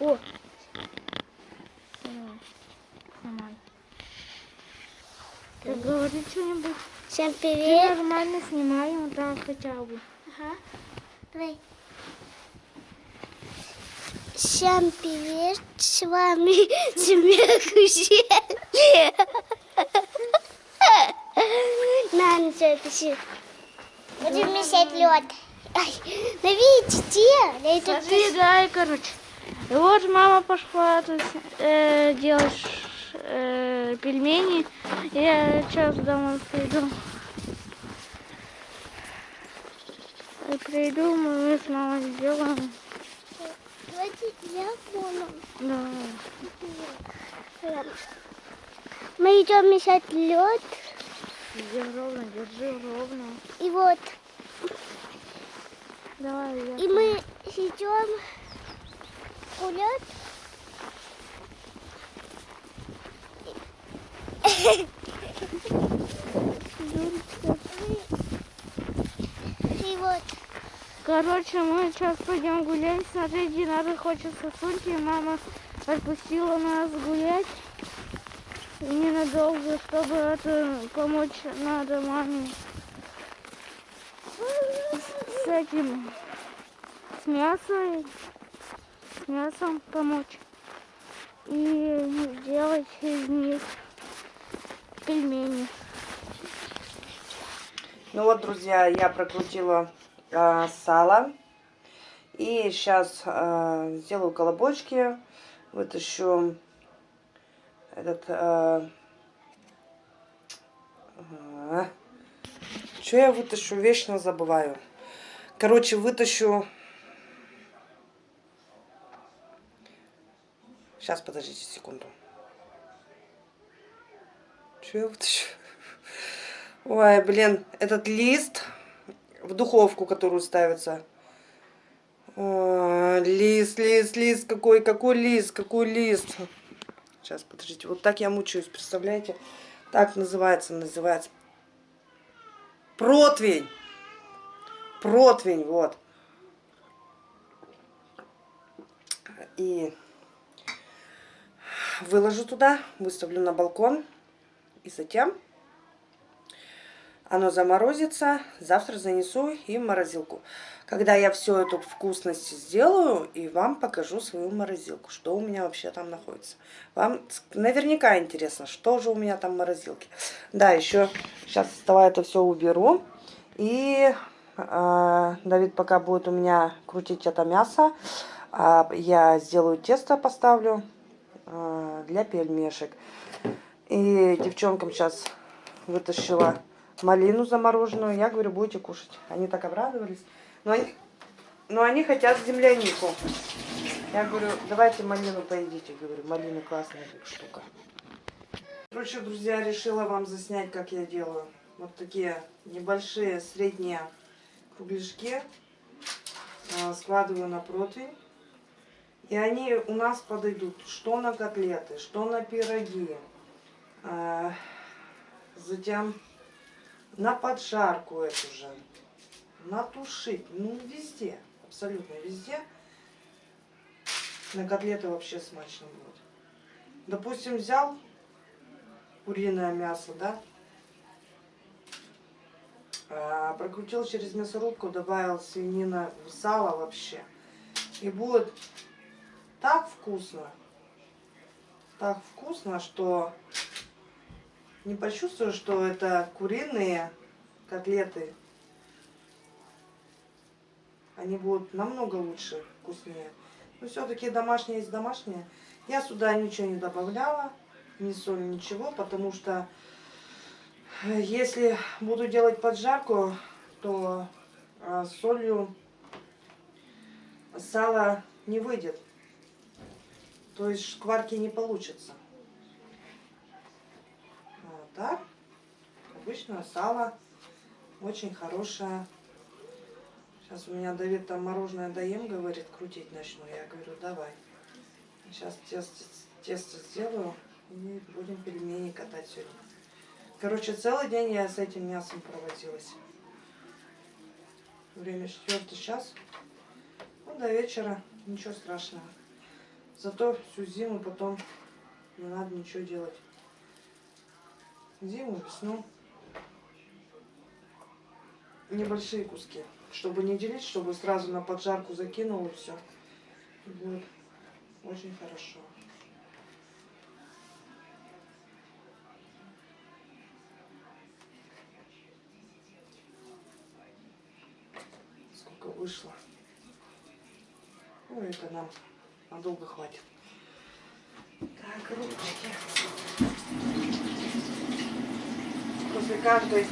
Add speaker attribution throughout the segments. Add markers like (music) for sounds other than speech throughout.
Speaker 1: О! Снимай. Так говори что-нибудь.
Speaker 2: Всем привет.
Speaker 1: нормально снимай, вот так хотя бы.
Speaker 2: Ага. Давай. Всем привет. С вами (laughs) Смех На, ну что, пиши. Будем мешать лед. Ай, ну видите, я тут
Speaker 1: Сожигай, короче. И вот мама пошла тут, э, делать э, пельмени. Я сейчас домой приду. И приду, мы с мамой сделаем.
Speaker 2: Давайте я понял.
Speaker 1: Да.
Speaker 2: Мы идем мешать лед.
Speaker 1: Держи ровно, держи ровно.
Speaker 2: И вот.
Speaker 1: Давай, я.
Speaker 2: И мы идем гулять. И вот.
Speaker 1: Короче, мы сейчас пойдем гулять. Смотри, Динара хочет сосульки. Мама отпустила нас гулять. И ненадолго, чтобы это помочь надо маме с этим, с мясом, мясом помочь. И сделать из них пельмени.
Speaker 3: Ну вот, друзья, я прокрутила а, сало. И сейчас сделаю колобочки. Вытащу этот... что я вытащу? Вечно забываю. Короче, вытащу... Сейчас, подождите секунду. Что я вытащу? Ой, блин, этот лист в духовку, которую ставится. О, лист, лист, лист, какой, какой лист, какой лист. Сейчас, подождите, вот так я мучаюсь, представляете? Так называется, называется. Противень. Противень, вот. И выложу туда, выставлю на балкон. И затем оно заморозится, завтра занесу и в морозилку. Когда я всю эту вкусность сделаю, и вам покажу свою морозилку, что у меня вообще там находится. Вам наверняка интересно, что же у меня там в морозилке. Да, еще сейчас давай это все уберу. И э, Давид пока будет у меня крутить это мясо, э, я сделаю тесто, поставлю для пельмешек. И девчонкам сейчас вытащила малину замороженную. Я говорю, будете кушать. Они так обрадовались. Но они, но они хотят землянику. Я говорю, давайте малину поедите. Говорю, малина классная штука. Короче, друзья, решила вам заснять, как я делаю. Вот такие небольшие, средние кругляшки. Складываю на противень. И они у нас подойдут что на котлеты, что на пироги. Затем на поджарку эту же, натушить, ну везде, абсолютно везде. На котлеты вообще смачно будет. Допустим, взял куриное мясо, да, а, прокрутил через мясорубку, добавил свинина в сало вообще. И будет так вкусно, так вкусно, что не почувствую, что это куриные котлеты. Они будут намного лучше, вкуснее. Но все-таки домашние есть домашние. Я сюда ничего не добавляла, ни соль, ничего, потому что э, если буду делать поджарку, то э, солью сало не выйдет. То есть шкварки не получится так. Обычное сало. Очень хорошее. Сейчас у меня Давид там мороженое доем, говорит, крутить начну. Я говорю, давай. Сейчас тесто, тесто сделаю и будем пельмени катать сегодня. Короче, целый день я с этим мясом проводилась. Время четвертый час. Ну, до вечера. Ничего страшного. Зато всю зиму потом не надо ничего делать. Зиму, весну. Небольшие куски. Чтобы не делить, чтобы сразу на поджарку закинул и все. Будет очень хорошо. Сколько вышло. Ну, это нам надолго хватит. Так, ручки. После каждой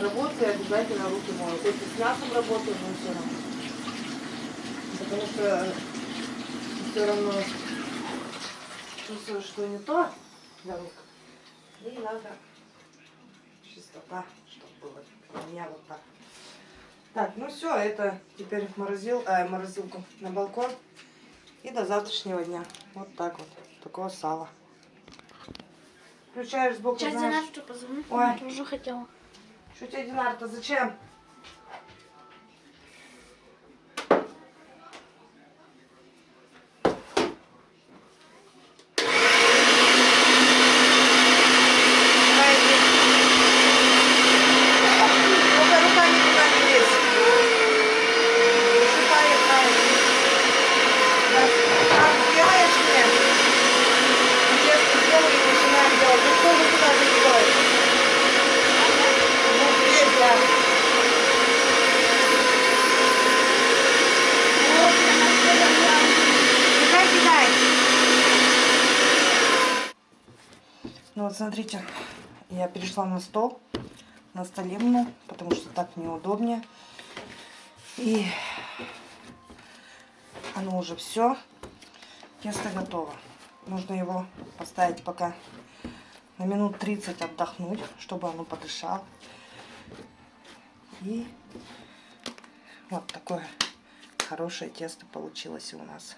Speaker 3: работы обязательно руки мою. Хоть и с мясом работаю, но все равно. Потому что все равно чувствую, что не то для рук. И надо чистота, чтобы было у меня вот так. Так, ну все, это теперь в морозил, э, морозилку на балкон. И до завтрашнего дня. Вот так вот. Такое сало. Включаешь сбоку,
Speaker 1: Сейчас
Speaker 3: знаешь.
Speaker 1: Динарчу позвоню.
Speaker 3: Ой.
Speaker 1: Я тоже хотела.
Speaker 3: Что тебе, Динар-то, зачем? Только руками туда не лезь. Засыпай правильно. Так, так, сделаешь мне? Тесто сделай и начинаем делать. Ну что вы туда закидываете? Ну, Петя. Кидай, кидай. Ну вот смотрите, я перешла на стол, на столемну, потому что так неудобнее. И оно уже все. Тесто готово. Нужно его поставить пока на минут 30 отдохнуть, чтобы оно подышало. И вот такое хорошее тесто получилось у нас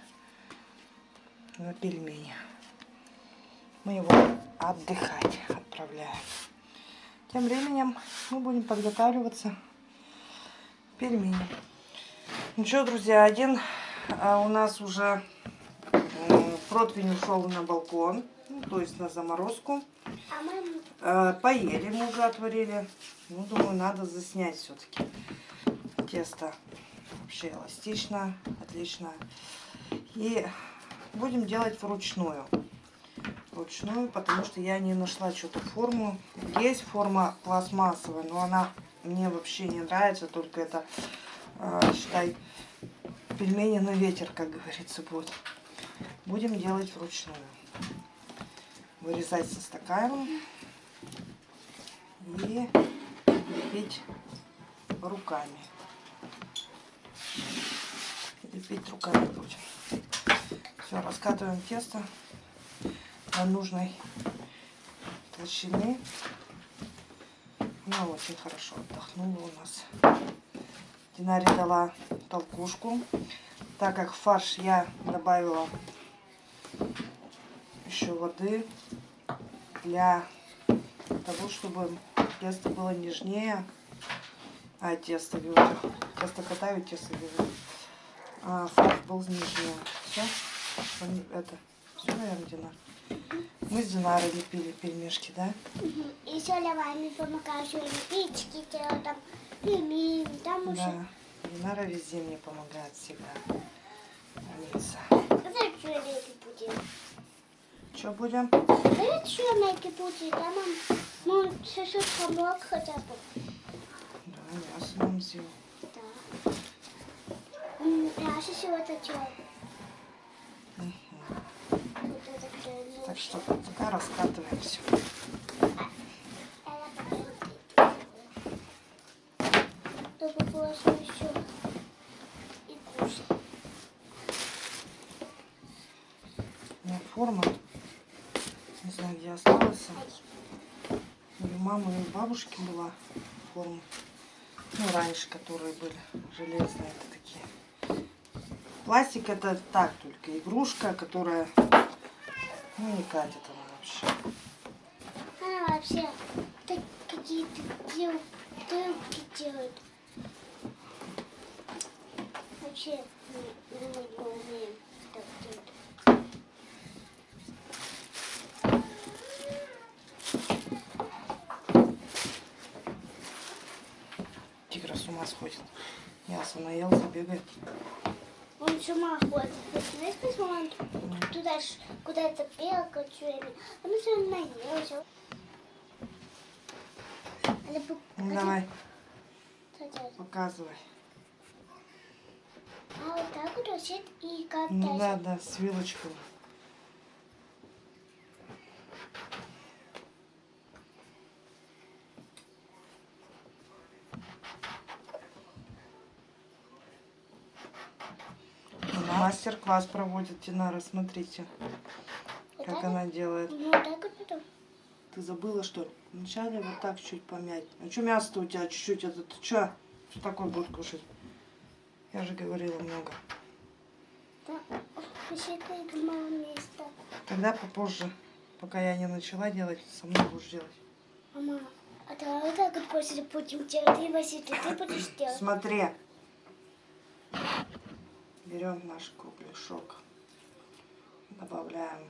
Speaker 3: на пельмени. Мы его отдыхать отправляем. Тем временем мы будем подготавливаться к пельменям. Ну что, друзья, один а, у нас уже противень ушел на балкон, ну, то есть на заморозку.
Speaker 2: А
Speaker 3: Э, Поели мы уже отварили. Ну, думаю, надо заснять все-таки. Тесто вообще эластично, отлично. И будем делать вручную. Вручную, потому что я не нашла что-то форму. Есть форма пластмассовая, но она мне вообще не нравится. Только это, э, считай, пельмени на ветер, как говорится, будет. Будем делать вручную. Вырезать со стаканом и лепить руками. Лепить руками будем. Все, раскатываем тесто нужной толщины. Она очень хорошо отдохнула у нас. Динаре дала толкушку. Так как фарш я добавила еще воды для того, чтобы тесто было нежнее. А, тесто, говорю. Тесто катаю, тесто говорю. А фарш был нежнее. Все? Это, все, наверное, Динар? Мы с Динарой лепили пельмешки, да?
Speaker 2: еще давай помогаешь лепить, делать там пельмени, там уже.
Speaker 3: Да. Динара везде мне помогает всегда. Умница.
Speaker 2: Давай что лепить будем?
Speaker 3: Что будем?
Speaker 2: Давай что лепить будем? Там он, ну, чуть-чуть помог хотя бы.
Speaker 3: Да, мясо нам сделал.
Speaker 2: Да. Я же сегодня что? Вот это крылья.
Speaker 3: Так что пока раскатываем все. У меня форма. Не знаю, где осталась. У мамы и у бабушки была форма. Ну, раньше, которые были железные, это такие. Пластик это так только, игрушка, которая, ну не катит она вообще.
Speaker 2: Она вообще так, какие-то дел, дырки делает. Вообще мы не, не умеем так делать.
Speaker 3: Тигра с ума сходит. Мясо наелся, бегает.
Speaker 2: Он с ума ходит. Знаешь, почему он туда куда-то бегал, чуями? Потому что он наелся.
Speaker 3: Ну, давай, показывай.
Speaker 2: А вот так вот и как
Speaker 3: Ну да, да, с вилочкой. Мастер-класс проводит Динара, смотрите, как она делает.
Speaker 2: Ну.
Speaker 3: Ты забыла, что ли? Вначале вот так чуть помять. А что мясо у тебя чуть-чуть? Это ты что? Что такое будет кушать? Я же говорила много. Тогда попозже, пока я не начала делать, со мной будешь делать.
Speaker 2: Мама, а давай так вот после будем делать. Ты, Василий, ты будешь делать.
Speaker 3: Смотри. Берем наш кругляшок. Добавляем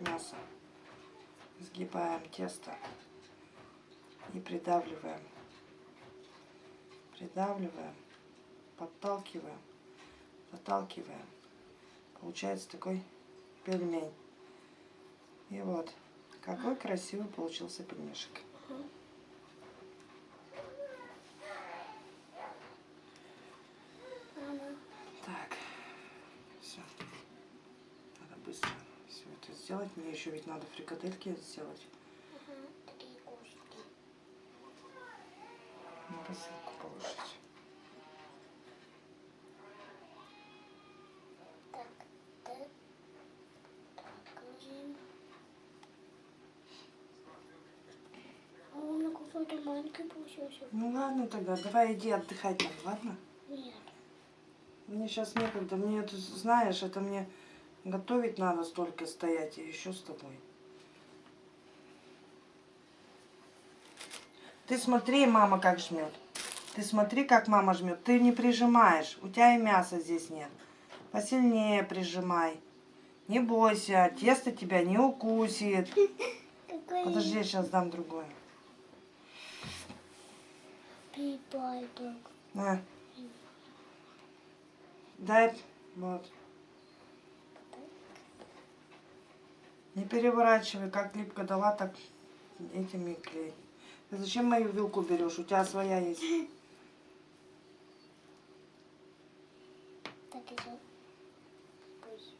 Speaker 3: мясо. Сгибаем тесто. И придавливаем. Придавливаем. Подталкиваем. Заталкиваем. Получается такой пельмень. И вот. Какой красивый получился пельмешек.
Speaker 2: Мама,
Speaker 3: Так, все. Надо быстро все это сделать. Мне еще ведь надо фрикадельки сделать.
Speaker 2: кусики.
Speaker 3: На посылку положить.
Speaker 2: Так, так. Так, ложим. А он на какой-то маленький получился.
Speaker 3: Ну ладно тогда, давай иди отдыхать там, ладно?
Speaker 2: Нет.
Speaker 3: Мне сейчас некогда. Мне это, знаешь, это мне готовить надо столько стоять, и еще с тобой. Ты смотри, мама как жмет. Ты смотри, как мама жмет. Ты не прижимаешь. У тебя и мяса здесь нет. Посильнее прижимай. Не бойся, тесто тебя не укусит. Подожди, я сейчас дам другое. На. Дай. Вот. Не переворачивай, как липко дала, так этими клей. Ты зачем мою вилку берешь? У тебя своя есть.
Speaker 2: Так, еще. Пусть.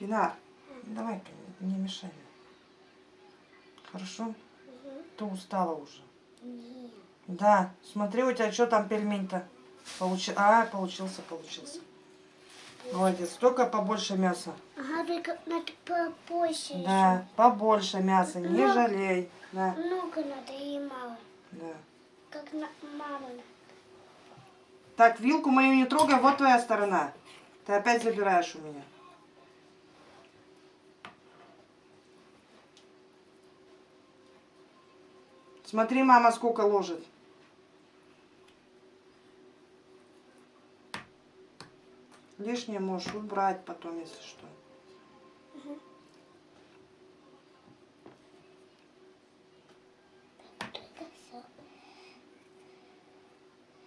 Speaker 3: Динар, давай не мешай. Хорошо? Ты устала уже.
Speaker 2: Нет.
Speaker 3: Да, смотри, у тебя что там пельмень-то? Получи... А, получился, получился. Молодец, только побольше мяса.
Speaker 2: Ага, только надо попозже
Speaker 3: Да, побольше мяса, не
Speaker 2: Ну.
Speaker 3: жалей. Да,
Speaker 2: еще. Много надо и мало.
Speaker 3: да.
Speaker 2: Как на мама.
Speaker 3: Так, вилку мою не трогай, вот твоя сторона. Ты опять забираешь у меня. Смотри, мама сколько ложит. Лишнее можешь убрать потом, если что.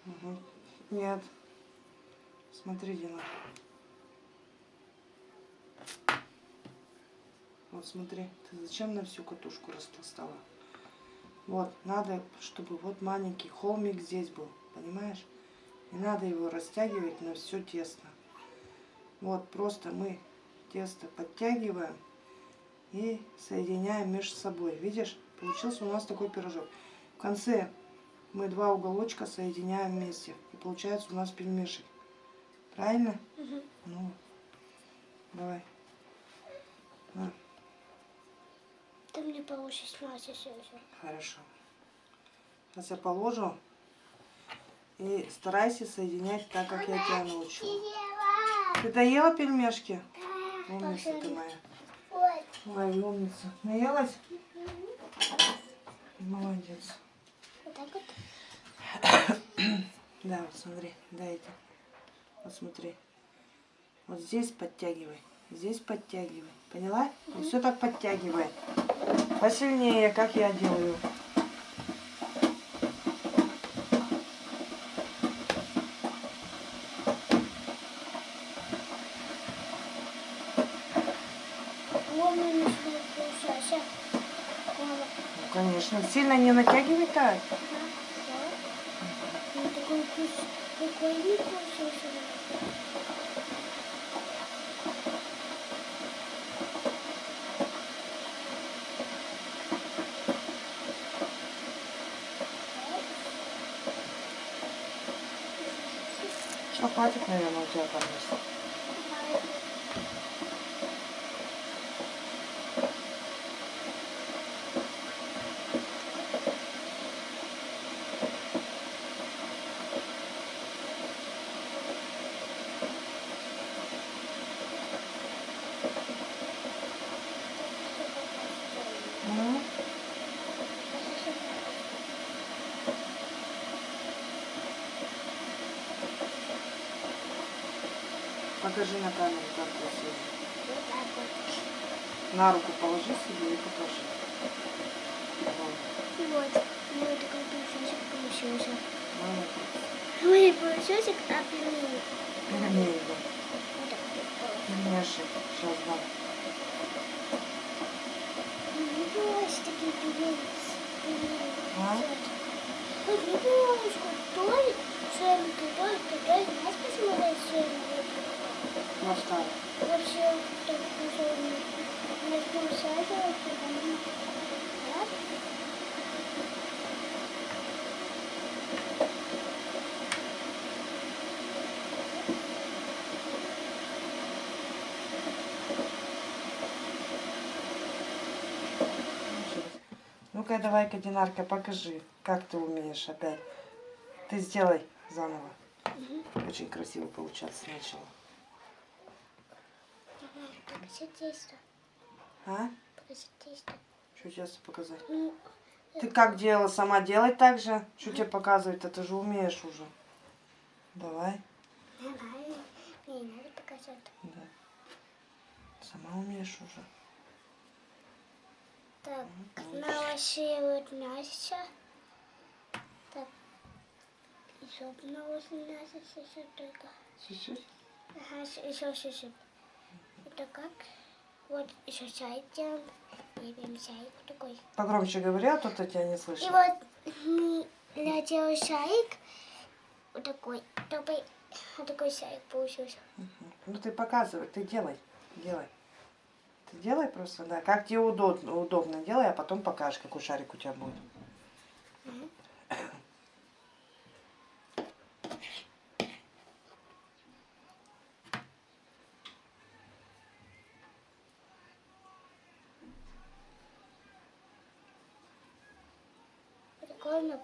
Speaker 3: Мгм. Нет. Смотри, Дина. Вот смотри, ты зачем на всю катушку распластала? Вот, надо, чтобы вот маленький холмик здесь был, понимаешь? Не надо его растягивать на все тесто. Вот, просто мы тесто подтягиваем и соединяем между собой. Видишь, получился у нас такой пирожок. В конце мы два уголочка соединяем вместе. И получается у нас пельмешек. Правильно?
Speaker 2: Мгм.
Speaker 3: Ну, давай. На,
Speaker 2: мне получишь мясо все.
Speaker 3: хорошо. Сейчас я положу. И старайся соединять так, как я тебя научу.
Speaker 2: Ева.
Speaker 3: Ты доела пельмешки?
Speaker 2: Да.
Speaker 3: Умница ты моя. Ой, умница. Наелась? Молодец.
Speaker 2: Вот так вот. (coughs)
Speaker 3: Да, вот смотри, дайте. Вот смотри. Вот здесь подтягивай. Здесь подтягивай. Поняла? И все так подтягивай. Посильнее, как я делаю. Ну, конечно. Сильно не натягивай так.
Speaker 2: Ну, такой вкус прикольный получился.
Speaker 3: Что, хватит, наверное, у тебя там места. М? Покажи на камеру, как красиво. На руку положи себе и покажи. Вот.
Speaker 2: И вот, у меня такой пылесосик получился. Ой, пылесосик, а пельмени.
Speaker 3: Пельмени, да.
Speaker 2: Вот.
Speaker 3: Пельмешек. Сейчас дам.
Speaker 2: Не бывает такие пельмени.
Speaker 3: А?
Speaker 2: Ой, не бывает, что той, своим той, той, что...
Speaker 3: Ну-ка, давай-ка, Динарка, покажи, как ты умеешь опять. Ты сделай заново. Очень красиво получаться начало.
Speaker 2: Покажи тесто.
Speaker 3: А?
Speaker 2: Покажи тесто.
Speaker 3: Что сейчас показать?
Speaker 2: Ну,
Speaker 3: Ты как делала? Сама делай так же. Что тебе показывать? Это же умеешь уже. Давай.
Speaker 2: давай. Не надо показать.
Speaker 3: Да. Сама умеешь уже.
Speaker 2: Так, налошивают мясо. Так, еще наложим мясо чуть-чуть только.
Speaker 3: Чуть-чуть.
Speaker 2: Ага, еще чуть-чуть. Это как? Вот еще чай делаем. И чай такой.
Speaker 3: Погромче говори, а то я тебя не
Speaker 2: И
Speaker 3: слышу.
Speaker 2: вот мы- я делаю чайик. Вот такой. Такой, вот такой чайик получился.
Speaker 3: Ну ты показывай, ты делай. Делай. Ты делай просто, да. Как тебе удобно, удобно делай, а потом покажешь, какой шарик у тебя будет.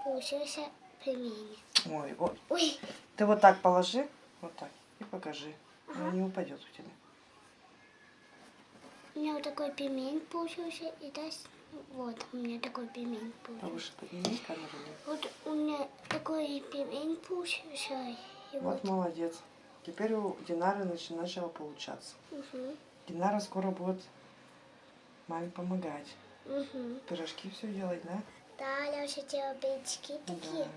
Speaker 2: Получился пельмени.
Speaker 3: Ой, ой.
Speaker 2: Ой,
Speaker 3: Ты вот так положи, вот так, и покажи. Она не упадет у тебя.
Speaker 2: у меня вот такой пельмень получился. И дальше вот у меня такой пельмень получился.
Speaker 3: Повыше подними камеру. да.
Speaker 2: Вот у меня такой пельмень получился. И
Speaker 3: Вот
Speaker 2: вот.
Speaker 3: молодец. Теперь у Динары начало получаться.
Speaker 2: Угу.
Speaker 3: Динара скоро будет маме помогать.
Speaker 2: Угу.
Speaker 3: Пирожки все делать, да?
Speaker 2: Да, я уже делала печки такие
Speaker 3: Да.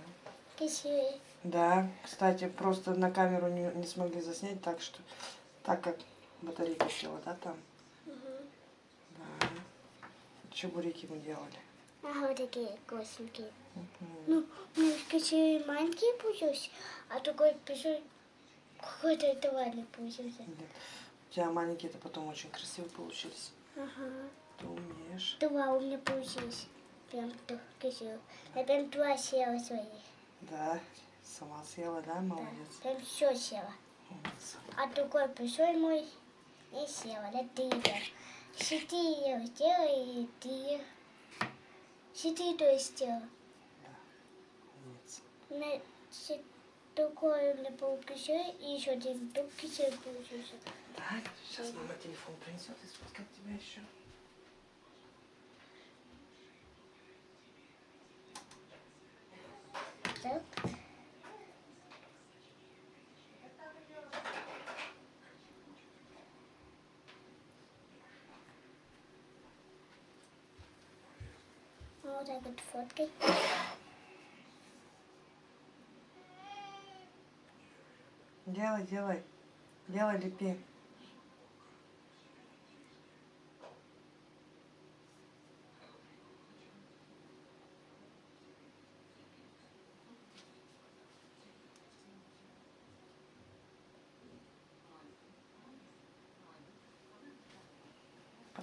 Speaker 2: красивые.
Speaker 3: Да, кстати, просто на камеру не, не смогли заснять, так что, так как батарейка села, да, там?
Speaker 2: Угу.
Speaker 3: Да. Чебуреки мы делали.
Speaker 2: Ага, вот такие косенькие.
Speaker 3: Мгм.
Speaker 2: Ну, у меня красивые маленькие получились, а такой большой какой-то товарный получился.
Speaker 3: Нет. У тебя маленькие-то потом очень красиво получились.
Speaker 2: Ага.
Speaker 3: Ты умеешь.
Speaker 2: Два у меня получились. Прям так красиво. Я прям два съела своих.
Speaker 3: Да, сама съела, да,
Speaker 2: Да.
Speaker 3: молодец.
Speaker 2: Прям все съела.
Speaker 3: Умница.
Speaker 2: А другой большой мой не съела. Это ты ела. Четыре сделала и ты. Четыре то есть сделала.
Speaker 3: Умница.
Speaker 2: На че- другой у меня был кисель, и еще один кисель получился.
Speaker 3: Так, сейчас мама телефон принесет и сфоткает тебя еще.
Speaker 2: Так. Вот так вот фоткать.
Speaker 3: Делай, делай. Делай, лепи.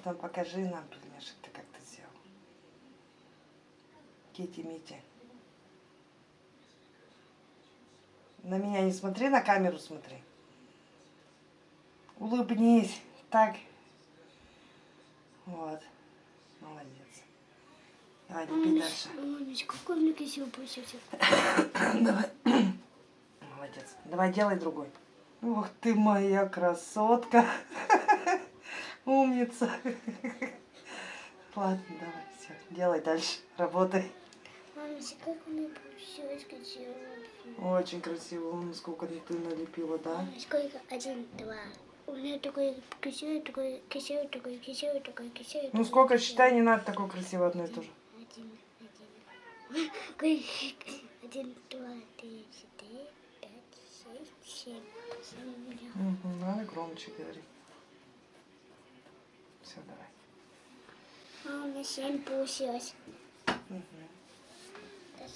Speaker 3: Потом покажи нам, пельмешек, ты как ты сделал. Кити Мити. На меня не смотри, на камеру смотри. Улыбнись. Так. Вот. Молодец. Давай, лепи дальше.
Speaker 2: Мамочка, какой меня кисель получился. (coughs)
Speaker 3: Давай. Молодец. Давай, делай другой. Ух ты моя красотка. Умница. Ладно, давай, все. Делай дальше. Работай.
Speaker 2: Мамочка, как у меня получилось кисель.
Speaker 3: Очень красиво. Сколько ты налепила, да?
Speaker 2: Сколько? Один, два. У меня такой кисель, такой кисель, такой кисель, такой кисель.
Speaker 3: Ну
Speaker 2: такой
Speaker 3: сколько считай, не надо такое красиво одно и то же.
Speaker 2: Один, один. Один, два, три, четыре, пять, шесть, семь.
Speaker 3: Угу, надо громче говори. Все, давай.
Speaker 2: А у меня семь получилось.
Speaker 3: Мгм.
Speaker 2: Сейчас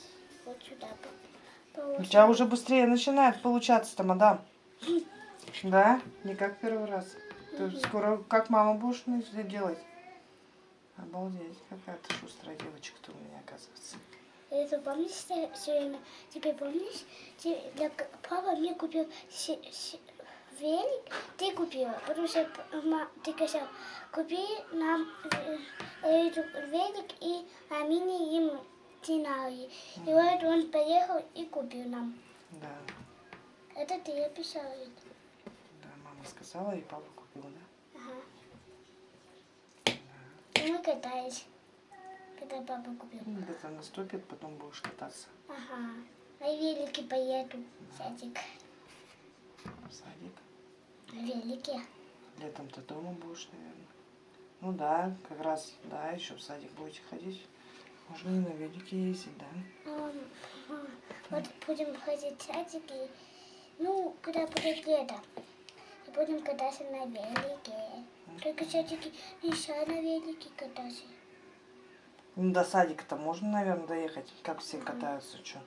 Speaker 2: Вот сюда по-
Speaker 3: У
Speaker 2: положим.
Speaker 3: тебя уже быстрее начинает получаться-то, мадам. Да? Не как первый раз. Ты скоро как мама будешь делать? Обалдеть, какая ты шустрая девочка-то у меня оказывается.
Speaker 2: Это помнишь все время? Теперь помнишь? Те- для к- Папа мне купил се- се- велик, ты купила, потому что ты сказал, купи нам э, велик и Амине им Тинари. И вот он поехал и купил нам.
Speaker 3: Да,
Speaker 2: Это ты описал это.
Speaker 3: да, мама сказала, и папа купил, да?
Speaker 2: Ага. И мы катались, когда папа купил.
Speaker 3: Ну, Где-то наступит, потом будешь кататься
Speaker 2: Ага. На велике поеду, садик.
Speaker 3: в садик.
Speaker 2: На велике.
Speaker 3: Летом ты дома будешь, наверное. Ну да, как раз, да, еще в садик будете ходить. Можно и на велике ездить, да?
Speaker 2: Вот будем ходить в садик и, ну, когда будет лето, и будем кататься на велике. Только все-таки нельзя на велике кататься.
Speaker 3: Ну, до садика-то можно, наверное, доехать, как все катаются, что?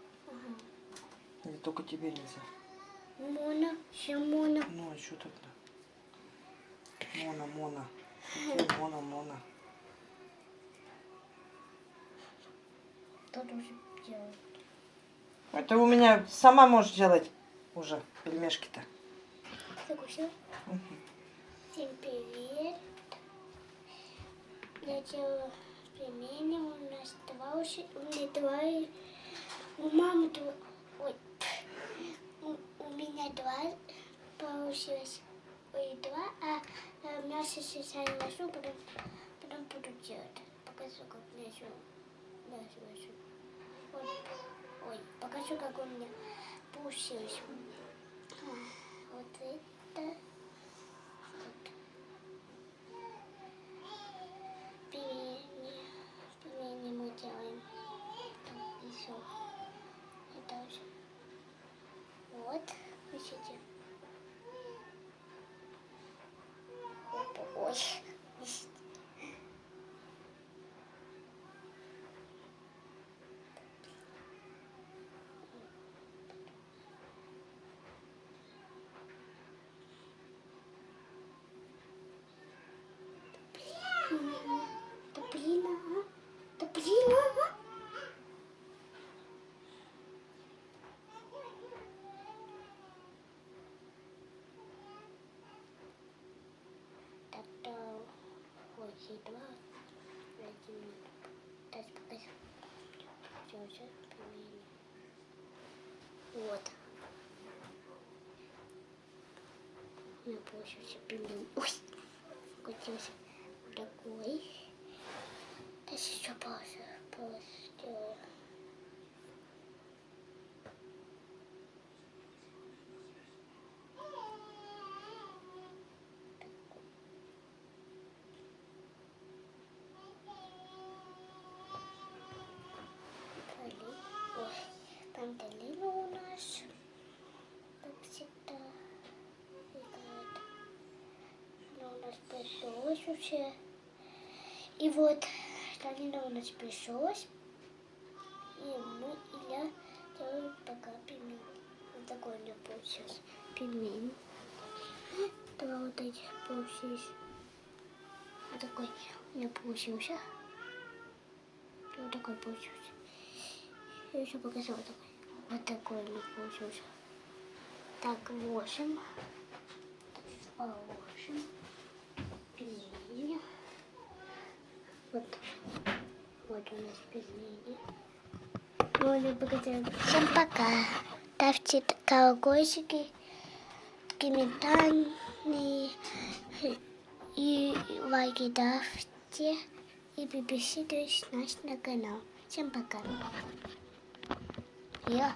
Speaker 3: Или только тебе нельзя?
Speaker 2: Мона, все Мона.
Speaker 3: Ну, а что тогда? Мона, Мона. Какие (laughs) Мона, Мона.
Speaker 2: Кто тоже делает?
Speaker 3: Это у меня сама можешь делать уже пельмешки-то.
Speaker 2: Закусил? Всем привет. Я делаю пельмени. У нас два. У меня два. У мамы два. Ой. У, меня два получилось. Ой, два. А, а мясо сейчас ношу, потом, потом буду делать. Покажу, как мясо. Мясо ношу. Ой, ой, покажу, как у меня получилось. А, Вот это. 姐姐 Россия 2, Россия, так сказать, все уже применили. Вот. У меня получился пингвин. Ой, крутился такой. Сейчас еще паузу, паузу сделаю. Пришелась уже. И вот, долина у нас пришелась. И мы, и я делаю пока пельмень. Вот такой у меня получился пельмень. Два вот этих получились. Вот такой у меня получился. Вот такой получился. Я еще показала такой. Вот такой у меня получился. Так, восемь. Положим. Пельмени. Вот. Вот у нас пельмени. Ну, я показала. Всем пока. Ставьте колокольчики, комментарии и лайки ставьте. И подписывайтесь на наш канал. Всем пока. Я